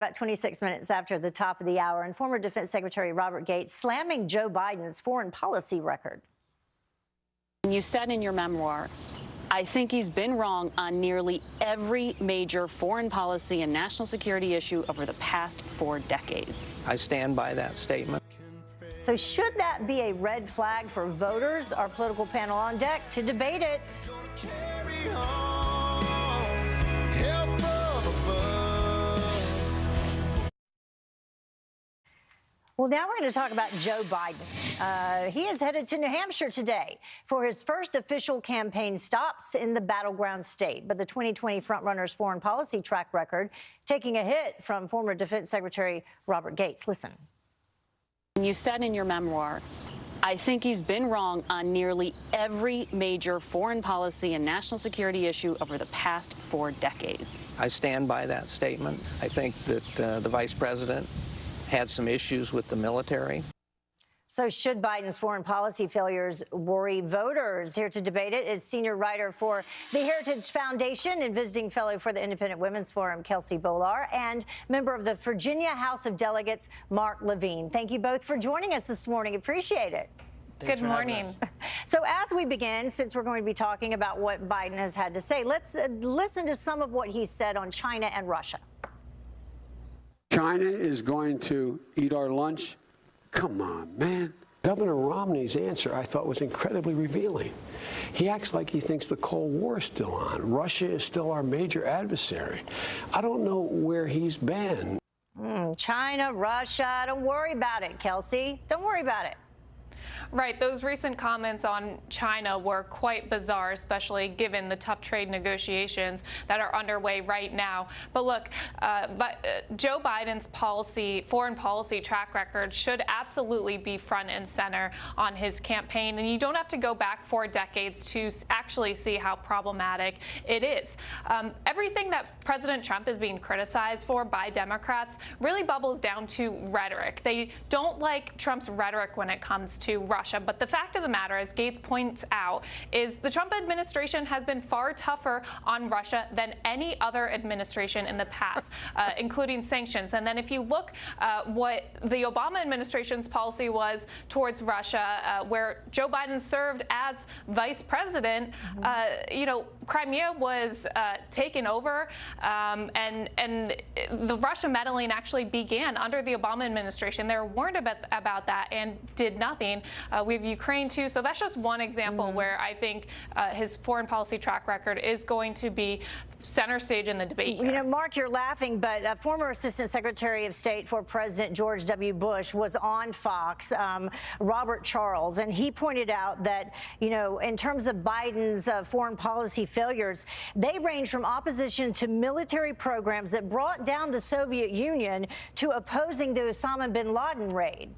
About 26 minutes after the top of the hour, and former Defense Secretary Robert Gates slamming Joe Biden's foreign policy record. You said in your memoir, I think he's been wrong on nearly every major foreign policy and national security issue over the past four decades. I stand by that statement. So should that be a red flag for voters? Our political panel on deck to debate it. Well, now we're going to talk about Joe Biden. Uh, he is headed to New Hampshire today for his first official campaign stops in the battleground state. But the 2020 frontrunner's foreign policy track record taking a hit from former Defense Secretary Robert Gates. Listen. You said in your memoir, I think he's been wrong on nearly every major foreign policy and national security issue over the past four decades. I stand by that statement. I think that uh, the vice president had some issues with the military. So should Biden's foreign policy failures worry voters? Here to debate it is senior writer for the Heritage Foundation and visiting fellow for the Independent Women's Forum, Kelsey Bolar, and member of the Virginia House of Delegates, Mark Levine. Thank you both for joining us this morning. Appreciate it. Thanks Good morning. So as we begin, since we're going to be talking about what Biden has had to say, let's uh, listen to some of what he said on China and Russia. China is going to eat our lunch? Come on, man. Governor Romney's answer I thought was incredibly revealing. He acts like he thinks the Cold War is still on. Russia is still our major adversary. I don't know where he's been. Mm, China, Russia, don't worry about it, Kelsey. Don't worry about it. Right. Those recent comments on China were quite bizarre, especially given the tough trade negotiations that are underway right now. But look, uh, but, uh, Joe Biden's policy, foreign policy track record should absolutely be front and center on his campaign. And you don't have to go back four decades to actually see how problematic it is. Um, everything that President Trump is being criticized for by Democrats really bubbles down to rhetoric. They don't like Trump's rhetoric when it comes to Russia. But the fact of the matter, as Gates points out, is the Trump administration has been far tougher on Russia than any other administration in the past, uh, including sanctions. And then if you look uh, what the Obama administration's policy was towards Russia, uh, where Joe Biden served as vice president, mm -hmm. you know, Crimea was uh, taken over, um, and and the Russia meddling actually began under the Obama administration. They were warned about, about that and did nothing. Uh, we have Ukraine too. So that's just one example mm -hmm. where I think uh, his foreign policy track record is going to be center stage in the debate. Here. You know, Mark, you're laughing, but a former Assistant Secretary of State for President George W. Bush was on Fox, um, Robert Charles, and he pointed out that, you know, in terms of Biden's uh, foreign policy failures, they range from opposition to military programs that brought down the Soviet Union to opposing the Osama bin Laden raid.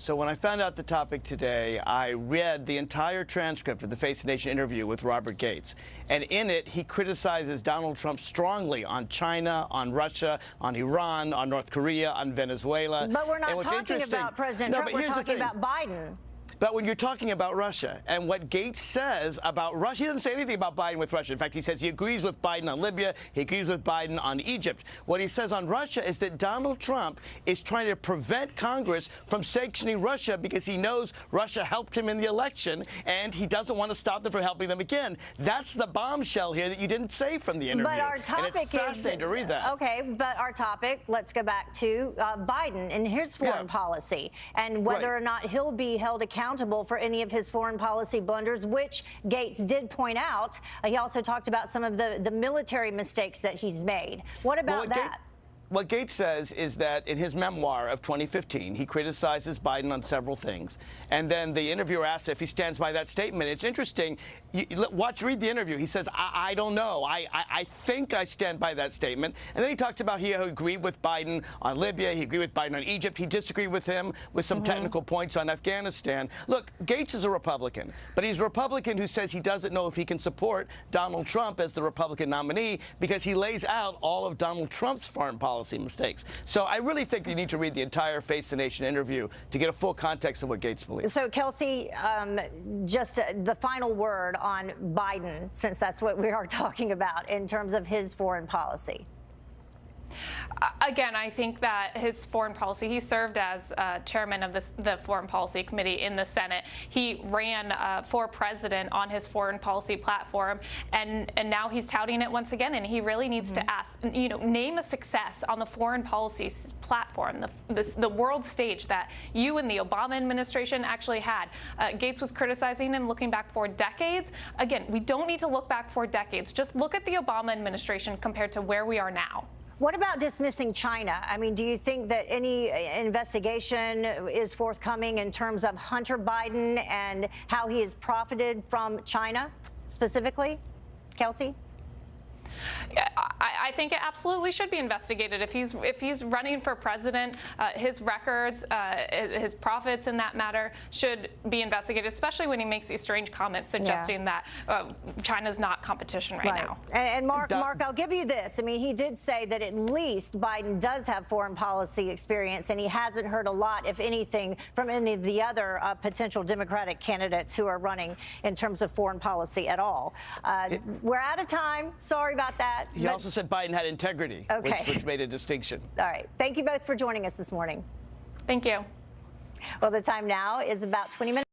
So when I found out the topic today, I read the entire transcript of the Face the Nation interview with Robert Gates. And in it, he criticizes Donald Trump strongly on China, on Russia, on Iran, on North Korea, on Venezuela. But we're not talking about President no, Trump. We're talking about Biden. But when you're talking about Russia and what Gates says about Russia, he doesn't say anything about Biden with Russia. In fact, he says he agrees with Biden on Libya. He agrees with Biden on Egypt. What he says on Russia is that Donald Trump is trying to prevent Congress from sanctioning Russia because he knows Russia helped him in the election and he doesn't want to stop them from helping them again. That's the bombshell here that you didn't say from the interview. But our topic and it's fascinating is, to read that. Okay, but our topic, let's go back to uh, Biden and his foreign yeah. policy and whether right. or not he'll be held accountable accountable for any of his foreign policy blunders, which Gates did point out. Uh, he also talked about some of the, the military mistakes that he's made. What about well, that? What Gates says is that in his memoir of 2015, he criticizes Biden on several things. And then the interviewer asks if he stands by that statement. It's interesting. You, watch, read the interview. He says, I, I don't know. I, I, I, think I stand by that statement. And then he talks about he agreed with Biden on Libya. He agreed with Biden on Egypt. He disagreed with him with some mm -hmm. technical points on Afghanistan. Look, Gates is a Republican, but he's a Republican who says he doesn't know if he can support Donald Trump as the Republican nominee because he lays out all of Donald Trump's foreign policy policy mistakes. So I really think you need to read the entire Face the Nation interview to get a full context of what Gates believes. So, Kelsey, um, just uh, the final word on Biden, since that's what we are talking about in terms of his foreign policy. Again, I think that his foreign policy, he served as uh, chairman of the, the Foreign Policy Committee in the Senate. He ran uh, for president on his foreign policy platform, and, and now he's touting it once again, and he really needs to ask, you know, name a success on the foreign policy platform, the, the, the world stage that you and the Obama administration actually had. Uh, Gates was criticizing him looking back for decades. Again, we don't need to look back for decades. Just look at the Obama administration compared to where we are now. What about dismissing China? I mean, do you think that any uh, investigation is forthcoming in terms of Hunter Biden and how he has profited from China specifically? Kelsey? I, I think it absolutely should be investigated. If he's if he's running for president, uh, his records, uh, his profits in that matter should be investigated, especially when he makes these strange comments suggesting that uh, China's not competition right, now. And, and Mark, Doc- Mark, I'll give you this. I mean, he did say that at least Biden does have foreign policy experience, and he hasn't heard a lot, if anything, from any of the other uh, potential Democratic candidates who are running in terms of foreign policy at all. Uh, we're out of time. Sorry about that. He but- also said Biden had integrity, Okay. which, which made a distinction. all right. Thank you both for joining us this morning. Thank you. Well, the time now is about 20 minutes.